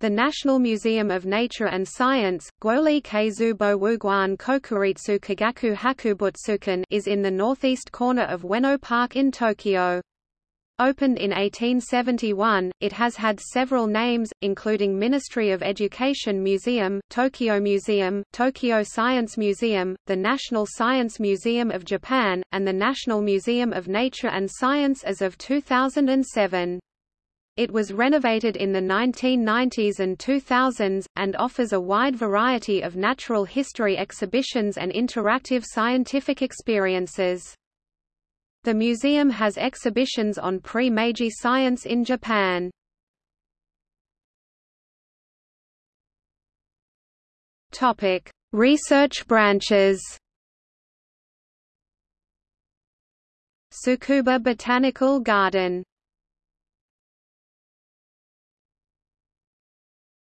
The National Museum of Nature and Science, Gwoli Keizubo Wuguan Kokuritsu Kagaku Hakubutsukan is in the northeast corner of Ueno Park in Tokyo. Opened in 1871, it has had several names, including Ministry of Education Museum, Tokyo Museum, Tokyo Science Museum, the National Science Museum of Japan, and the National Museum of Nature and Science as of 2007. It was renovated in the 1990s and 2000s, and offers a wide variety of natural history exhibitions and interactive scientific experiences. The museum has exhibitions on pre-Meiji science in Japan. Research branches Tsukuba Botanical Garden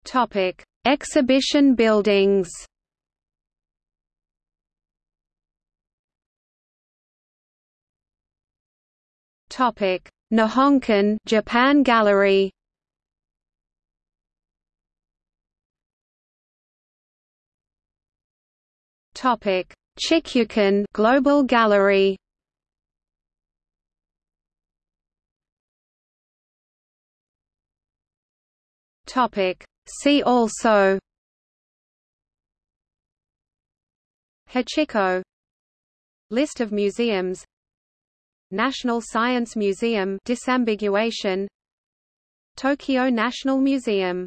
Topic: Exhibition buildings. Topic: Nihonkan Japan Gallery. Topic: Chikyukan Global Gallery. Topic: See also Hachiko List of museums. National Science Museum. Disambiguation. Tokyo National Museum